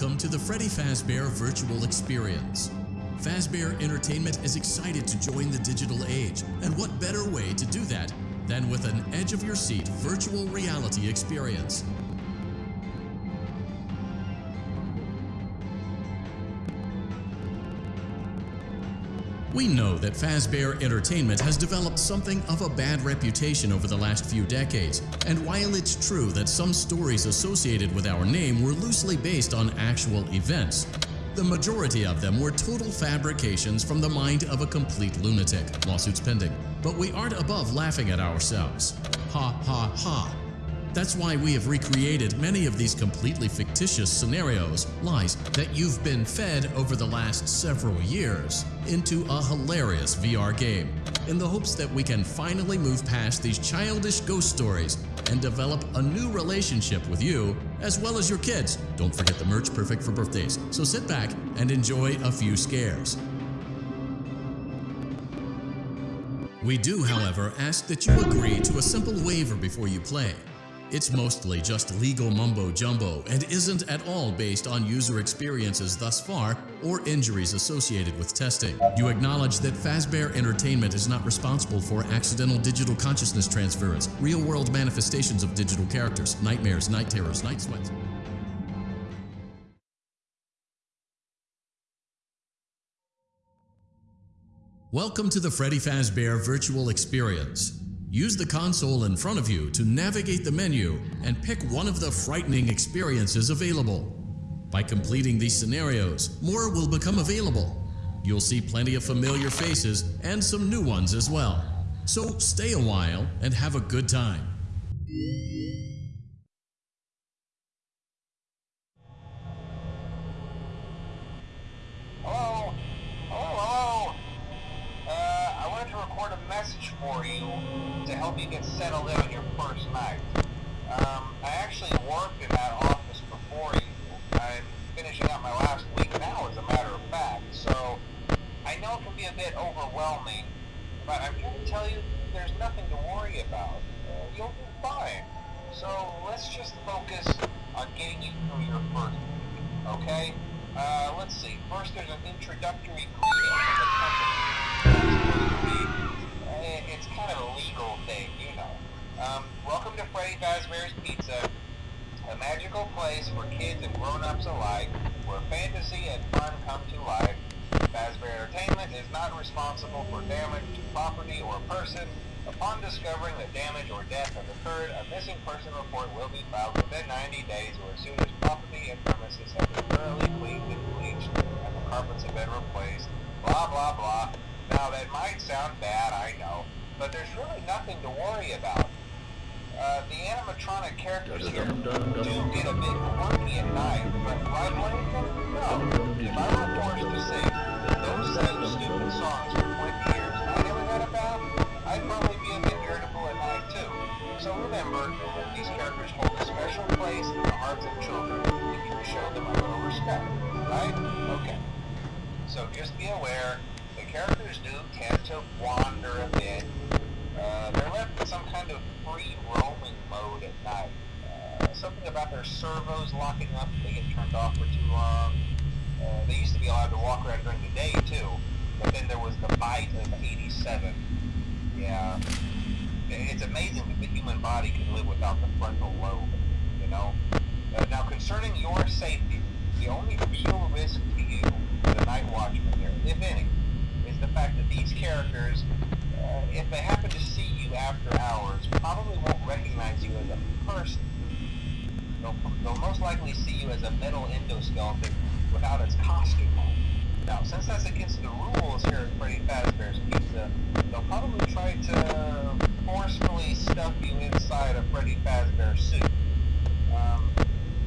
welcome to the Freddy Fazbear Virtual Experience. Fazbear Entertainment is excited to join the digital age, and what better way to do that than with an edge-of-your-seat virtual reality experience. We know that Fazbear Entertainment has developed something of a bad reputation over the last few decades, and while it's true that some stories associated with our name were loosely based on actual events, the majority of them were total fabrications from the mind of a complete lunatic, lawsuits pending. But we aren't above laughing at ourselves. Ha ha ha. That's why we have recreated many of these completely fictitious scenarios, lies that you've been fed over the last several years, into a hilarious VR game, in the hopes that we can finally move past these childish ghost stories and develop a new relationship with you as well as your kids. Don't forget the merch perfect for birthdays, so sit back and enjoy a few scares. We do, however, ask that you agree to a simple waiver before you play. It's mostly just legal mumbo jumbo and isn't at all based on user experiences thus far or injuries associated with testing. You acknowledge that Fazbear Entertainment is not responsible for accidental digital consciousness transference, real-world manifestations of digital characters, nightmares, night terrors, night sweats. Welcome to the Freddy Fazbear Virtual Experience. Use the console in front of you to navigate the menu and pick one of the frightening experiences available. By completing these scenarios, more will become available. You'll see plenty of familiar faces and some new ones as well. So stay a while and have a good time. Hello? Hello, hello? Uh, I wanted to record a message for you help you get settled in your first night. Um, I actually worked in that office before you. I'm finishing up my last week now, as a matter of fact, so I know it can be a bit overwhelming, but I'm here to tell you there's nothing to worry about. You'll be fine. So let's just focus on getting you through your first week, okay? Uh, let's see. First, there's an introductory greeting from the company. It's kind of a legal thing, you know. Um, welcome to Freddy Fazbear's Pizza, a magical place for kids and grown-ups alike, where fantasy and fun come to life. Fazbear Entertainment is not responsible for damage to property or person. Upon discovering that damage or death has occurred, a missing person report will be filed within 90 days or as soon as property and premises have been thoroughly cleaned and bleached and the carpets have been replaced. Blah, blah, blah. Now, that might sound bad, I know, but there's really nothing to worry about. Uh, the animatronic characters here do get a bit quirky at night, but right, Langton? No. If I were forced to sing those same stupid songs for 20 years I never got a bath, I'd probably be a bit irritable at night too. So remember, these characters hold a special place in the hearts of children if you show them a little respect, right? Okay. So just be aware, the characters do tend to wander a bit. Uh, they're left in some kind of free roaming mode at night. Uh, something about their servos locking up if they get turned off for too long. Uh, they used to be allowed to walk around during the day too, but then there was the bite of 87. Yeah. It's amazing that the human body can live without the frontal lobe, you know? Uh, now, concerning your safety, the only real risk to you, the night watchman here, if any, the fact that these characters, uh, if they happen to see you after hours, probably won't recognize you as a person. They'll, they'll most likely see you as a metal endoskeleton without its costume on. Now, since that's against the rules here at Freddy Fazbear's Pizza, they'll probably try to forcefully stuff you inside a Freddy Fazbear suit. Um,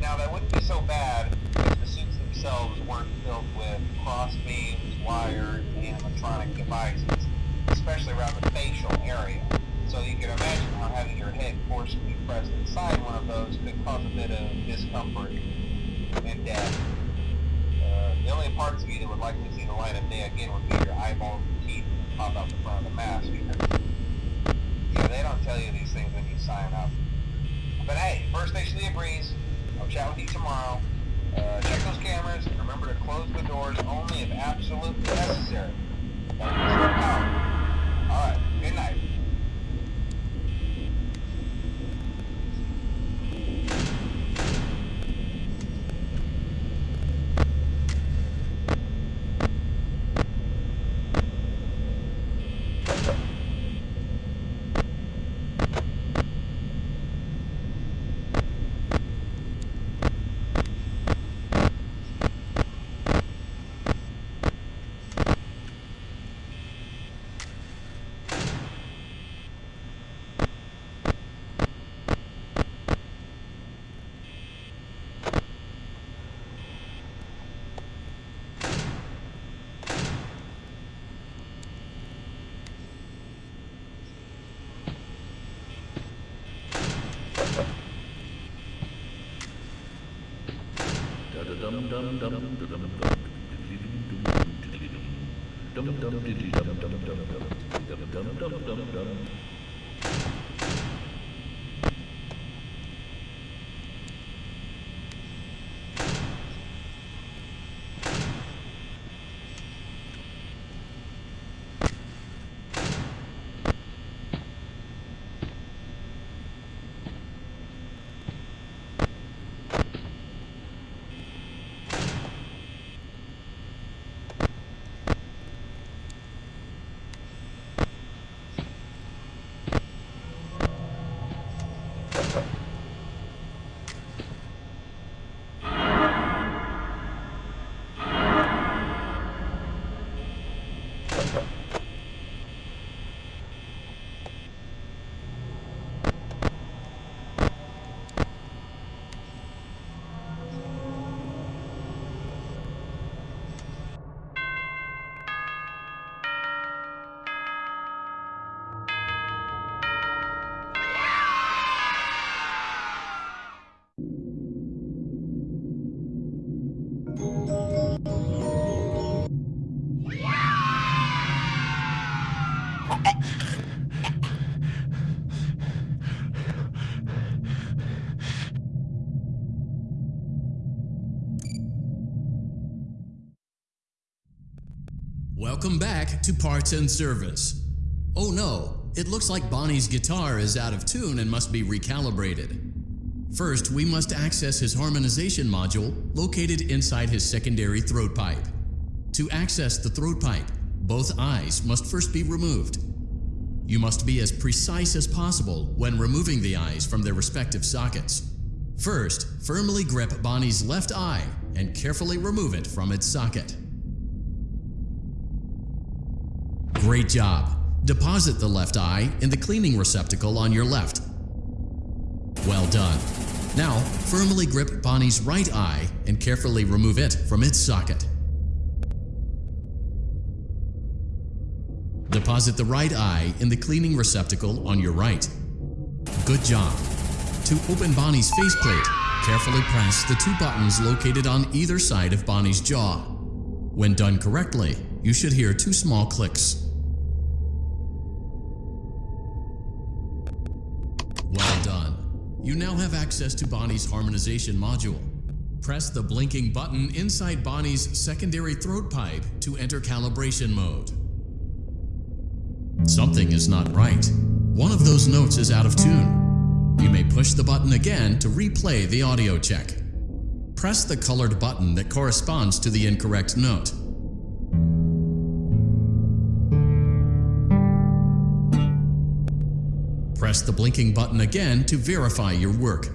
now, that wouldn't be so bad if the suits themselves weren't filled with cross beams, wires, animatronic devices, especially around the facial area. So you can imagine how having your head forcefully pressed inside one of those could cause a bit of discomfort and death. Uh, the only parts of you that would like to see the light of day again would be your eyeballs and teeth that pop out the front of the mask. Yeah, they don't tell you these things when you sign up. But hey, First Station of the Breeze, I'll chat with you tomorrow. Uh, check those cameras and remember to close the doors only if absolutely necessary. Don't disturb dum dum dum dum dum Welcome back to Parts and Service. Oh no, it looks like Bonnie's guitar is out of tune and must be recalibrated. First, we must access his harmonization module located inside his secondary throat pipe. To access the throat pipe, both eyes must first be removed. You must be as precise as possible when removing the eyes from their respective sockets. First, firmly grip Bonnie's left eye and carefully remove it from its socket. Great job! Deposit the left eye in the cleaning receptacle on your left. Well done. Now, firmly grip Bonnie's right eye and carefully remove it from its socket. Deposit the right eye in the cleaning receptacle on your right. Good job. To open Bonnie's faceplate, carefully press the two buttons located on either side of Bonnie's jaw. When done correctly, you should hear two small clicks. Well done. You now have access to Bonnie's harmonization module. Press the blinking button inside Bonnie's secondary throat pipe to enter calibration mode. Something is not right. One of those notes is out of tune. You may push the button again to replay the audio check. Press the colored button that corresponds to the incorrect note. Press the blinking button again to verify your work.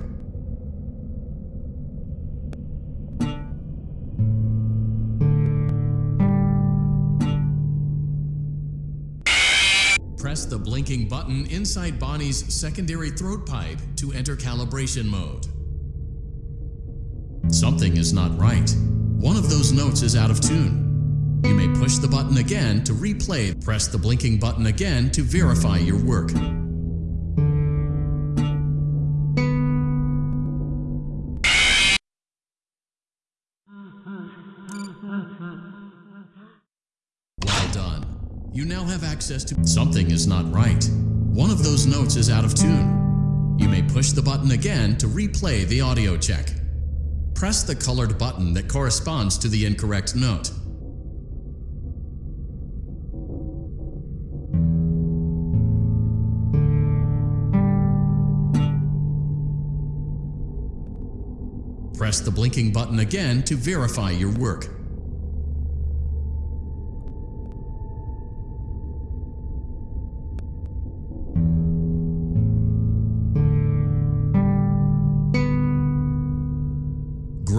Press the blinking button inside Bonnie's secondary throat pipe to enter calibration mode. Something is not right. One of those notes is out of tune. You may push the button again to replay. Press the blinking button again to verify your work. Have access to something is not right. One of those notes is out of tune. You may push the button again to replay the audio check. press the colored button that corresponds to the incorrect note. Press the blinking button again to verify your work.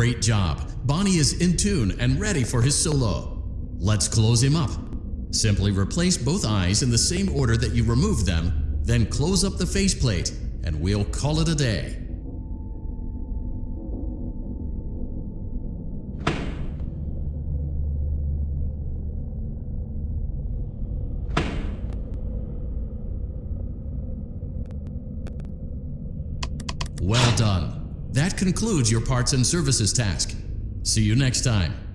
Great job! Bonnie is in tune and ready for his solo. Let's close him up. Simply replace both eyes in the same order that you removed them, then close up the faceplate, and we'll call it a day. Well done. That concludes your parts and services task. See you next time.